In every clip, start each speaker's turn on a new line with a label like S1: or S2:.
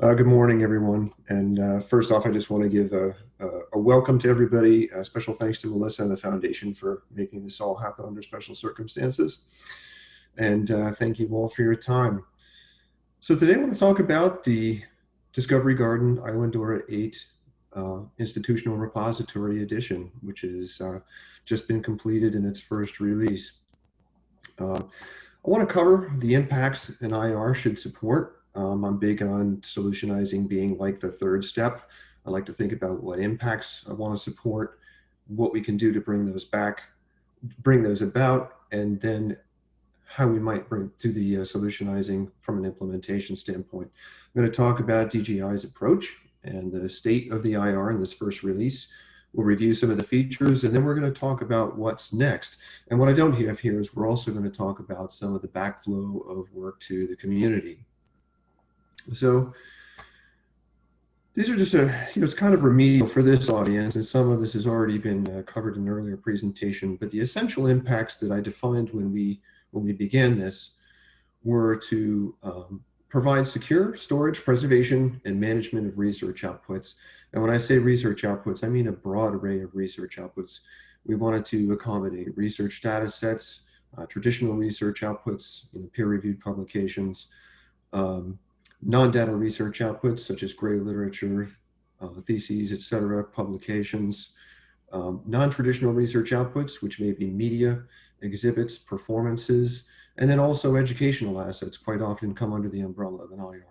S1: Uh, good morning, everyone. And uh, first off, I just want to give a, a, a, welcome to everybody. A special thanks to Melissa and the foundation for making this all happen under special circumstances. And uh, thank you all for your time. So today I want to talk about the Discovery Garden Islandora 8 uh, Institutional Repository Edition, which has uh, just been completed in its first release. Uh, I want to cover the impacts an IR should support um, I'm big on solutionizing being like the third step. I like to think about what impacts I want to support, what we can do to bring those back, bring those about, and then how we might bring to the uh, solutionizing from an implementation standpoint. I'm going to talk about DGI's approach and the state of the IR in this first release. We'll review some of the features, and then we're going to talk about what's next. And what I don't have here is we're also going to talk about some of the backflow of work to the community. So these are just a, you know, it's kind of remedial for this audience, and some of this has already been uh, covered in an earlier presentation, but the essential impacts that I defined when we, when we began this were to um, provide secure storage, preservation, and management of research outputs. And when I say research outputs, I mean a broad array of research outputs. We wanted to accommodate research data sets, uh, traditional research outputs, you know, peer-reviewed publications, um, non-data research outputs such as gray literature, uh, theses, etc., publications, um, non-traditional research outputs, which may be media, exhibits, performances, and then also educational assets quite often come under the umbrella of an IR.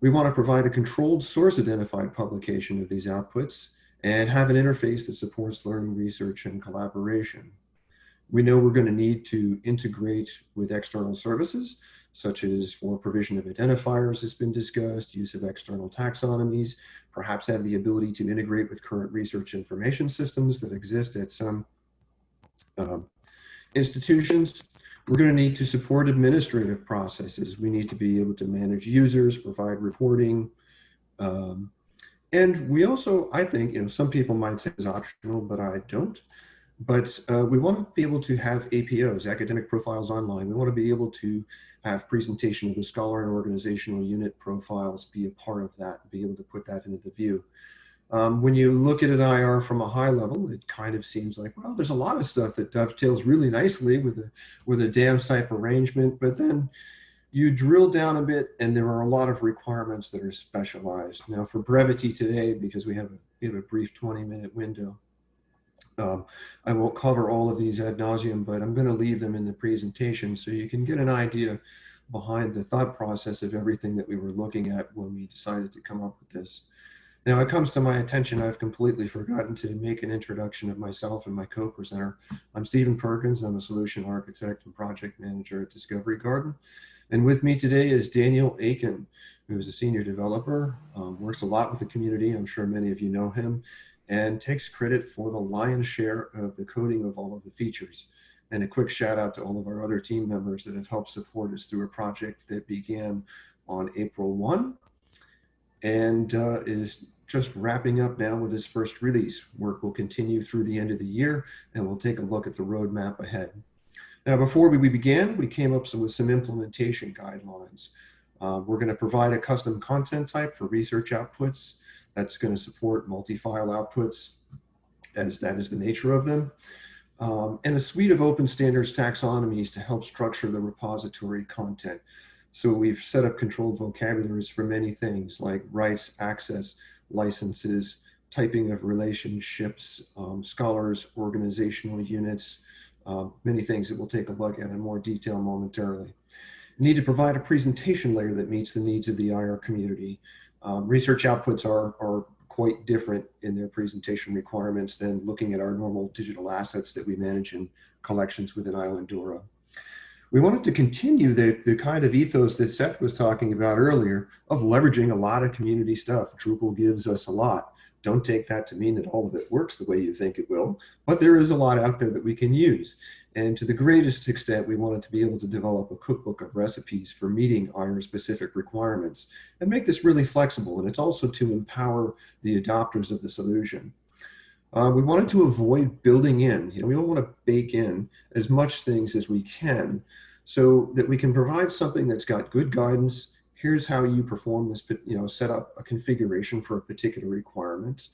S1: We want to provide a controlled source identified publication of these outputs and have an interface that supports learning, research, and collaboration. We know we're going to need to integrate with external services, such as for provision of identifiers has been discussed, use of external taxonomies, perhaps have the ability to integrate with current research information systems that exist at some um, institutions. We're going to need to support administrative processes. We need to be able to manage users, provide reporting. Um, and we also, I think, you know, some people might say is optional, but I don't. But uh, we want to be able to have APOs, academic profiles online. We want to be able to have presentation of the scholar and organizational unit profiles be a part of that, be able to put that into the view. Um, when you look at an IR from a high level, it kind of seems like, well, there's a lot of stuff that dovetails really nicely with a, with a DAMS type arrangement, but then you drill down a bit and there are a lot of requirements that are specialized. Now for brevity today, because we have a, we have a brief 20 minute window, um, I won't cover all of these ad nauseum, but I'm going to leave them in the presentation so you can get an idea behind the thought process of everything that we were looking at when we decided to come up with this. Now it comes to my attention, I've completely forgotten to make an introduction of myself and my co-presenter. I'm Stephen Perkins, I'm a solution architect and project manager at Discovery Garden. And with me today is Daniel Aiken, who is a senior developer, um, works a lot with the community. I'm sure many of you know him and takes credit for the lion's share of the coding of all of the features. And a quick shout out to all of our other team members that have helped support us through a project that began on April 1 and uh, is just wrapping up now with its first release. Work will continue through the end of the year and we'll take a look at the roadmap ahead. Now, before we began, we came up with some implementation guidelines. Uh, we're going to provide a custom content type for research outputs that's going to support multi-file outputs as that is the nature of them. Um, and a suite of open standards taxonomies to help structure the repository content. So we've set up controlled vocabularies for many things like rights, access, licenses, typing of relationships, um, scholars, organizational units, uh, many things that we'll take a look at in more detail momentarily. need to provide a presentation layer that meets the needs of the IR community. Um, research outputs are, are quite different in their presentation requirements than looking at our normal digital assets that we manage in collections within Islandora. We wanted to continue the, the kind of ethos that Seth was talking about earlier of leveraging a lot of community stuff. Drupal gives us a lot. Don't take that to mean that all of it works the way you think it will, but there is a lot out there that we can use. And to the greatest extent, we wanted to be able to develop a cookbook of recipes for meeting IR specific requirements and make this really flexible. And it's also to empower the adopters of the solution. Uh, we wanted to avoid building in, you know, we don't want to bake in as much things as we can so that we can provide something that's got good guidance, here's how you perform this, you know, set up a configuration for a particular requirement.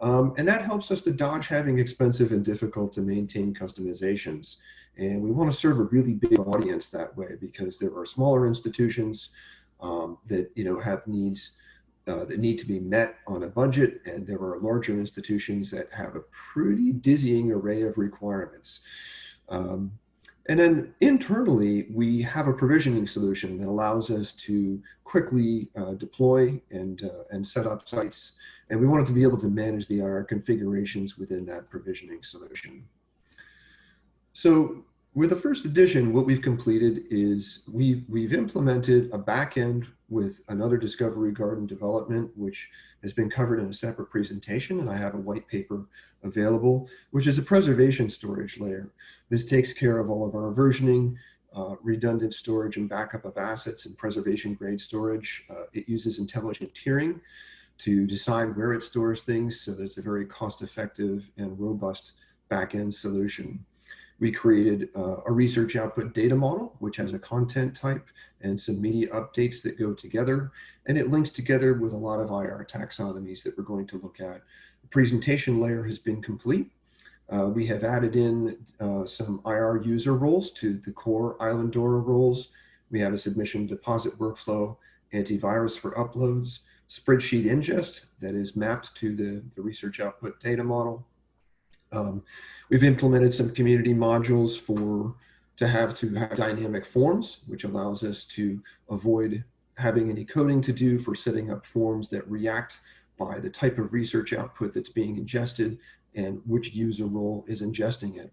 S1: Um, and that helps us to dodge having expensive and difficult to maintain customizations. And we want to serve a really big audience that way because there are smaller institutions um, that you know have needs uh, that need to be met on a budget, and there are larger institutions that have a pretty dizzying array of requirements. Um, and then internally, we have a provisioning solution that allows us to quickly uh, deploy and, uh, and set up sites. And we wanted to be able to manage the IR configurations within that provisioning solution. So with the first edition, what we've completed is we've, we've implemented a backend with another Discovery Garden development, which has been covered in a separate presentation, and I have a white paper available, which is a preservation storage layer. This takes care of all of our versioning, uh, redundant storage and backup of assets and preservation grade storage. Uh, it uses intelligent tiering to decide where it stores things so that it's a very cost effective and robust backend solution. We created uh, a research output data model, which has a content type and some media updates that go together. And it links together with a lot of IR taxonomies that we're going to look at. The presentation layer has been complete. Uh, we have added in uh, some IR user roles to the core Islandora roles. We have a submission deposit workflow, antivirus for uploads, spreadsheet ingest that is mapped to the, the research output data model, um, we've implemented some community modules for to have to have dynamic forms, which allows us to avoid having any coding to do for setting up forms that react by the type of research output that's being ingested and which user role is ingesting it.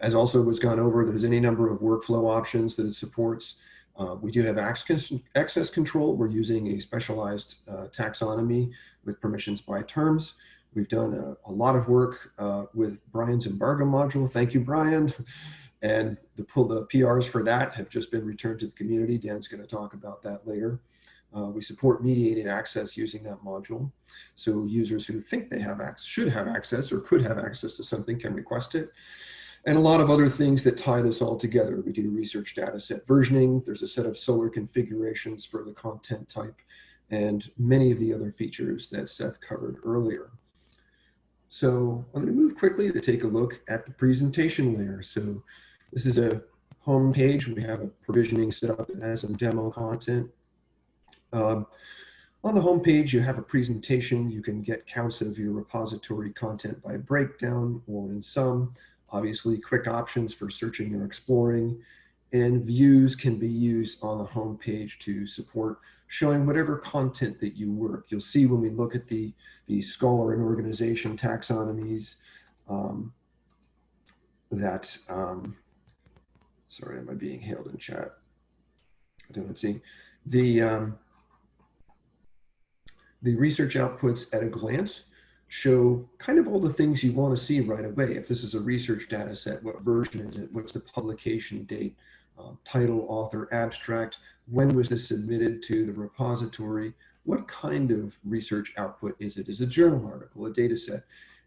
S1: As also was gone over, there's any number of workflow options that it supports. Uh, we do have access, access control. We're using a specialized uh, taxonomy with permissions by terms. We've done a, a lot of work uh, with Brian's embargo module. Thank you, Brian. And the, the PRs for that have just been returned to the community. Dan's going to talk about that later. Uh, we support mediated access using that module. So users who think they have should have access or could have access to something can request it. And a lot of other things that tie this all together. We do research data set versioning. There's a set of Solr configurations for the content type and many of the other features that Seth covered earlier. So I'm going to move quickly to take a look at the presentation layer. So this is a home page. We have a provisioning set up that has some demo content. Um, on the home page, you have a presentation. You can get counts of your repository content by breakdown or in sum. Obviously, quick options for searching or exploring. And views can be used on the home page to support showing whatever content that you work. You'll see when we look at the, the scholar and organization taxonomies um, that, um, sorry, am I being hailed in chat? I don't see. The, um, the research outputs at a glance show kind of all the things you want to see right away. If this is a research data set, what version is it? What's the publication date? Um, title, author, abstract, when was this submitted to the repository? What kind of research output is it? Is it a journal article, a data set?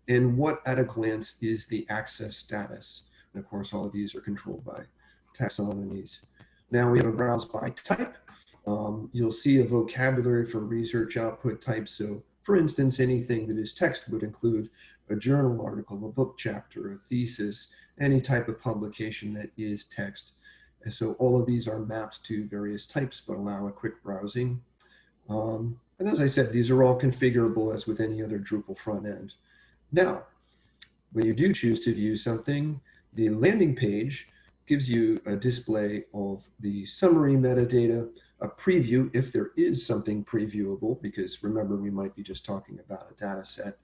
S1: And what at a glance is the access status? And of course, all of these are controlled by taxonomies. Now we have a browse by type. Um, you'll see a vocabulary for research output types. So for instance, anything that is text would include a journal article, a book chapter, a thesis, any type of publication that is text. And so all of these are mapped to various types, but allow a quick browsing. Um, and as I said, these are all configurable as with any other Drupal front end. Now, when you do choose to view something, the landing page gives you a display of the summary metadata, a preview if there is something previewable, because remember, we might be just talking about a data set,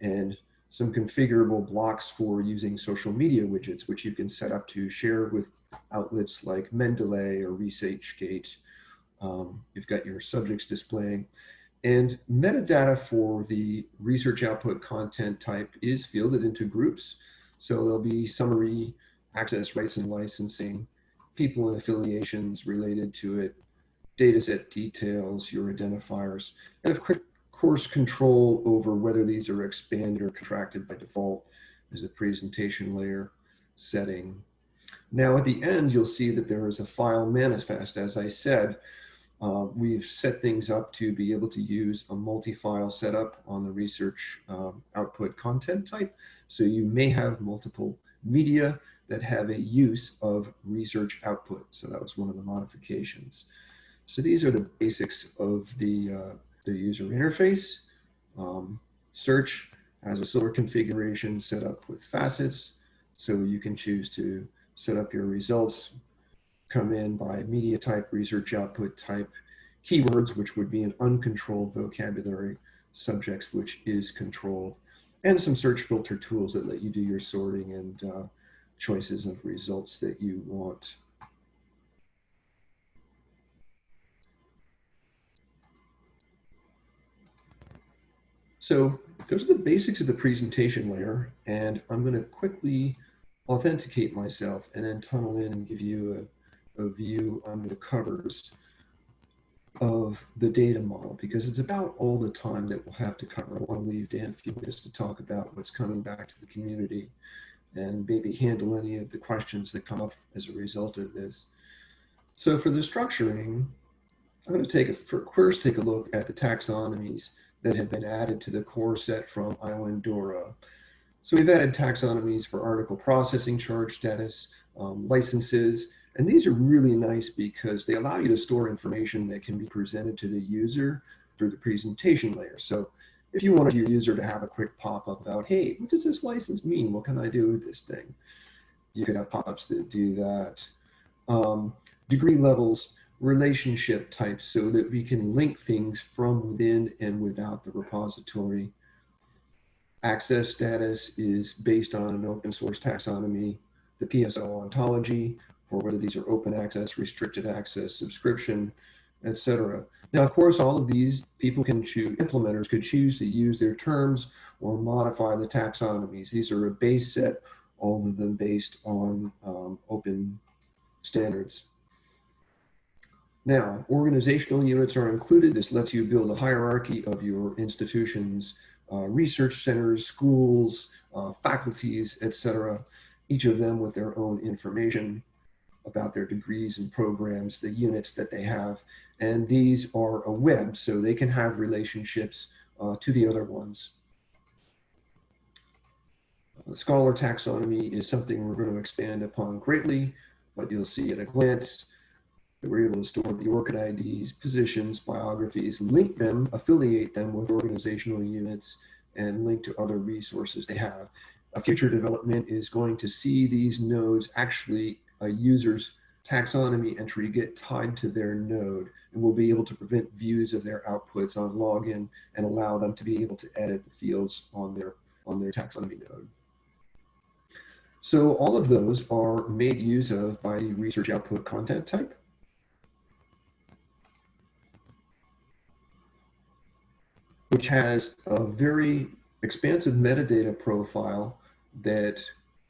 S1: and some configurable blocks for using social media widgets, which you can set up to share with outlets like Mendeley or ResearchGate. Um, you've got your subjects displaying. And metadata for the research output content type is fielded into groups. So there'll be summary, access rights and licensing, people and affiliations related to it, dataset details, your identifiers, and of course control over whether these are expanded or contracted by default is a presentation layer setting now at the end, you'll see that there is a file manifest. As I said, Uh, we've set things up to be able to use a multi-file setup on the research um, output content type. So you may have multiple media that have a use of research output. So that was one of the modifications. So these are the basics of the, uh, the user interface. Um, search has a similar configuration set up with facets. So you can choose to set up your results, come in by media type, research output type, keywords, which would be an uncontrolled vocabulary, subjects, which is controlled, and some search filter tools that let you do your sorting and uh, choices of results that you want. So those are the basics of the presentation layer, and I'm going to quickly authenticate myself and then tunnel in and give you a, a view under the covers of the data model because it's about all the time that we'll have to cover. I want to leave Dan a few minutes to talk about what's coming back to the community and maybe handle any of the questions that come up as a result of this. So for the structuring, I'm going to take a first take a look at the taxonomies that have been added to the core set from Islandora. So we've added taxonomies for article processing charge status, um, licenses, and these are really nice because they allow you to store information that can be presented to the user through the presentation layer. So if you wanted your user to have a quick pop-up about, hey, what does this license mean? What can I do with this thing? You could have pop-ups that do that. Um, degree levels, relationship types so that we can link things from within and without the repository. Access status is based on an open source taxonomy, the PSO ontology, for whether these are open access, restricted access, subscription, etc. Now, of course, all of these people can choose, implementers could choose to use their terms or modify the taxonomies. These are a base set, all of them based on um, open standards. Now, organizational units are included. This lets you build a hierarchy of your institution's uh, research centers, schools, uh, faculties, etc. Each of them with their own information about their degrees and programs, the units that they have. And these are a web, so they can have relationships uh, to the other ones. The scholar taxonomy is something we're going to expand upon greatly, but you'll see at a glance that we're able to store the ORCID IDs, positions, biographies, link them, affiliate them with organizational units, and link to other resources they have. A future development is going to see these nodes actually a user's taxonomy entry get tied to their node and we'll be able to prevent views of their outputs on login and allow them to be able to edit the fields on their on their taxonomy node. So all of those are made use of by research output content type. Which has a very expansive metadata profile that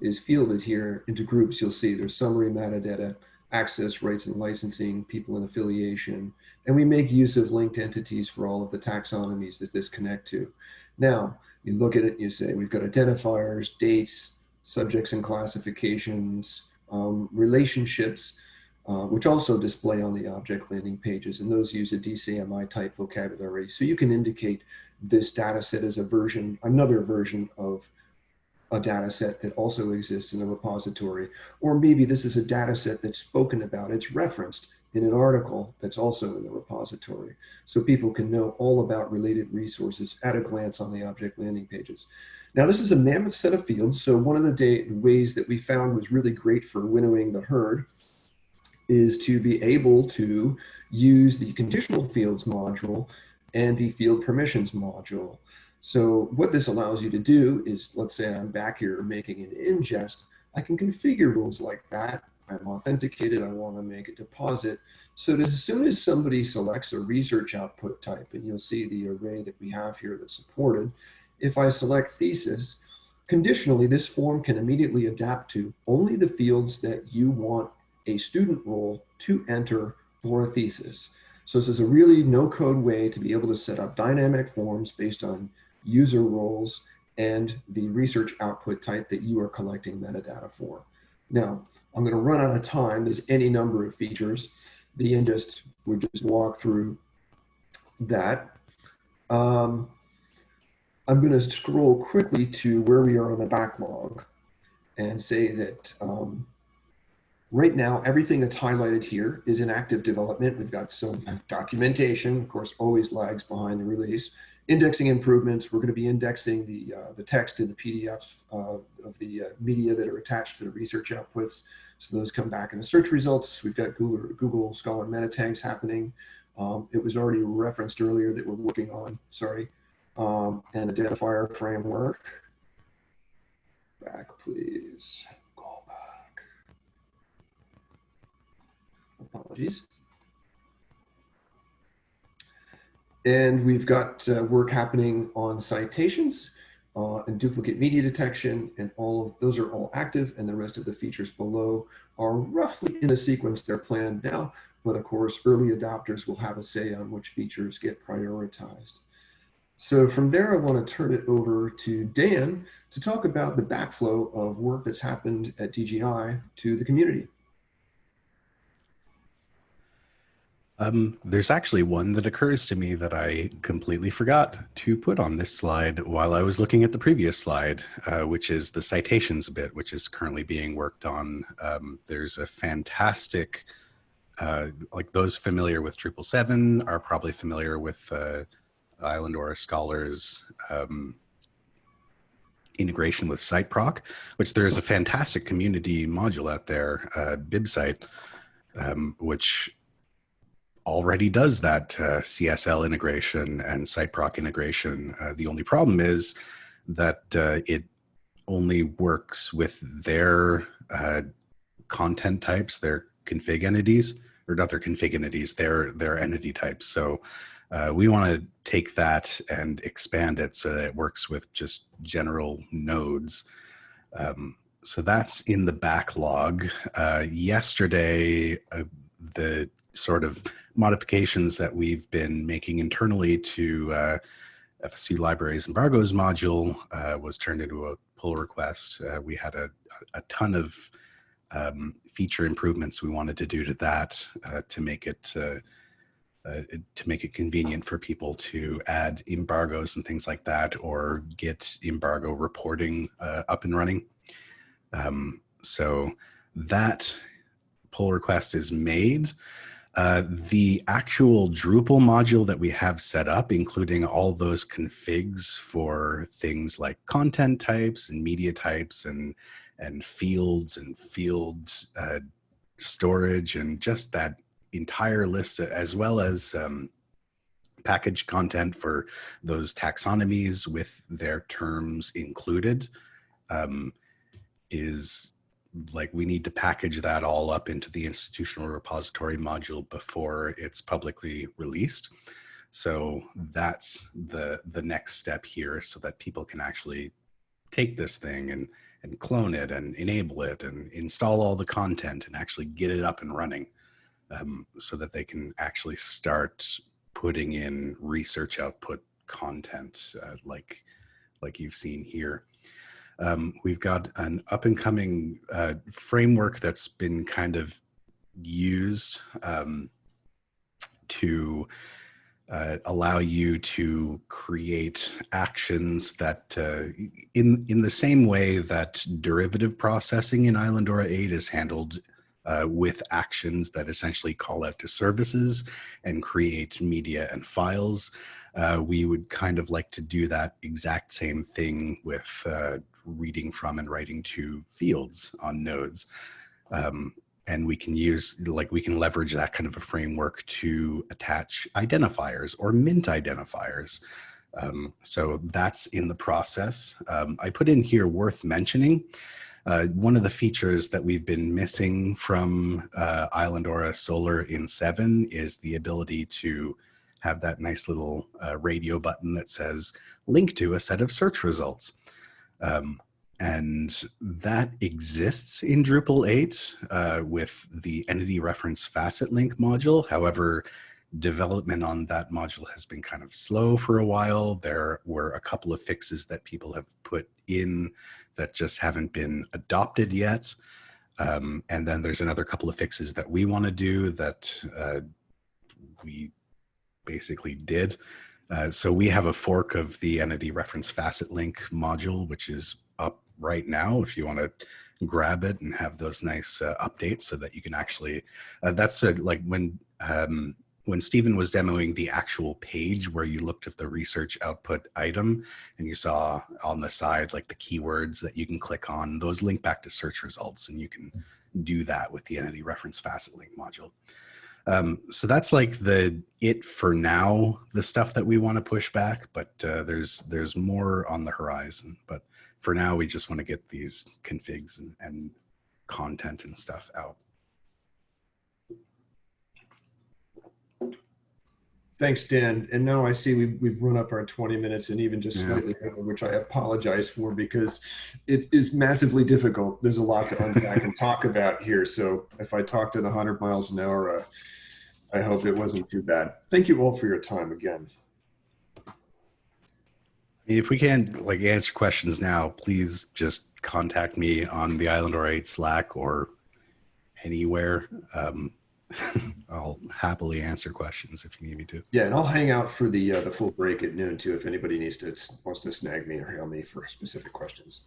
S1: is fielded here into groups. You'll see there's summary metadata, access, rights and licensing, people and affiliation, and we make use of linked entities for all of the taxonomies that this connect to. Now, you look at it and you say, we've got identifiers, dates, subjects and classifications, um, relationships, uh, which also display on the object landing pages, and those use a DCMI type vocabulary. So you can indicate this data set as a version, another version of a data set that also exists in the repository. Or maybe this is a data set that's spoken about, it's referenced in an article that's also in the repository. So people can know all about related resources at a glance on the object landing pages. Now this is a mammoth set of fields. So one of the ways that we found was really great for winnowing the herd is to be able to use the conditional fields module and the field permissions module. So what this allows you to do is, let's say I'm back here making an ingest, I can configure rules like that. I'm authenticated, I want to make a deposit. So as soon as somebody selects a research output type, and you'll see the array that we have here that's supported, if I select thesis, conditionally, this form can immediately adapt to only the fields that you want a student role to enter for a thesis. So this is a really no code way to be able to set up dynamic forms based on user roles and the research output type that you are collecting metadata for. Now, I'm going to run out of time. There's any number of features. the indest would just walk through that. Um, I'm going to scroll quickly to where we are on the backlog and say that um, right now, everything that's highlighted here is in active development. We've got some documentation, of course, always lags behind the release. Indexing improvements, we're going to be indexing the, uh, the text in the PDF uh, of the uh, media that are attached to the research outputs. So those come back in the search results. We've got Google, Google Scholar meta tags happening. Um, it was already referenced earlier that we're working on, sorry, um, an identifier framework. Back, please. Go back. Apologies. And we've got uh, work happening on citations uh, and duplicate media detection, and all of those are all active, and the rest of the features below are roughly in a sequence they're planned now, but of course, early adopters will have a say on which features get prioritized. So from there, I want to turn it over to Dan to talk about the backflow of work that's happened at DGI to the community.
S2: Um, there's actually one that occurs to me that I completely forgot to put on this slide while I was looking at the previous slide, uh, which is the citations bit, which is currently being worked on. Um, there's a fantastic, uh, like those familiar with Drupal 7 are probably familiar with uh, Islandora Scholars um, integration with CiteProc, which there is a fantastic community module out there, uh, BibCite, um, which already does that uh, CSL integration and CiteProc integration. Uh, the only problem is that uh, it only works with their uh, content types, their config entities, or not their config entities, their their entity types. So uh, we want to take that and expand it so that it works with just general nodes. Um, so that's in the backlog. Uh, yesterday, the sort of modifications that we've been making internally to uh, FSC libraries embargoes module uh, was turned into a pull request. Uh, we had a, a ton of um, feature improvements we wanted to do to that uh, to make it uh, uh, to make it convenient for people to add embargoes and things like that or get embargo reporting up and running. Um, so that pull request is made. Uh, the actual Drupal module that we have set up, including all those configs for things like content types and media types and, and fields and field uh, storage and just that entire list, as well as um, package content for those taxonomies with their terms included, um, is like we need to package that all up into the institutional repository module before it's publicly released. So that's the the next step here so that people can actually take this thing and and clone it and enable it and install all the content and actually get it up and running um, so that they can actually start putting in research output content uh, like like you've seen here. Um, we've got an up and coming uh, framework that's been kind of used um, to uh, allow you to create actions that uh, in in the same way that derivative processing in Islandora 8 is handled uh, with actions that essentially call out to services and create media and files. Uh, we would kind of like to do that exact same thing with uh, reading from and writing to fields on nodes. Um, and we can use, like we can leverage that kind of a framework to attach identifiers or mint identifiers. Um, so that's in the process. Um, I put in here worth mentioning. Uh, one of the features that we've been missing from uh, Islandora Solr in 7 is the ability to have that nice little uh, radio button that says link to a set of search results. Um, and that exists in Drupal 8 uh, with the entity reference facet link module. However, development on that module has been kind of slow for a while. There were a couple of fixes that people have put in that just haven't been adopted yet. Um, and then there's another couple of fixes that we want to do that uh, we basically did. Uh, so we have a fork of the entity reference facet link module, which is up right now if you want to grab it and have those nice uh, updates so that you can actually, uh, that's a, like when, um, when Stephen was demoing the actual page where you looked at the research output item and you saw on the side like the keywords that you can click on, those link back to search results and you can do that with the entity reference facet link module. Um, so that's like the it for now, the stuff that we want to push back, but uh, there's there's more on the horizon. But for now, we just want to get these configs and, and content and stuff out.
S1: Thanks, Dan. And now I see we've, we've run up our 20 minutes and even just
S2: Yeah.
S1: slightly over, which I apologize for because it is massively difficult. There's a lot to unpack and talk about here. So if I talked at 100 miles an hour, uh, I hope it wasn't too bad. Thank you all for your time again.
S2: If we can't like answer questions now, please just contact me on the Islandora 8 Slack or anywhere. Um, I'll happily answer questions if you need me to.
S1: Yeah, and I'll hang out for the uh, the full break at noon too if anybody needs to wants to snag me or hail me for specific questions.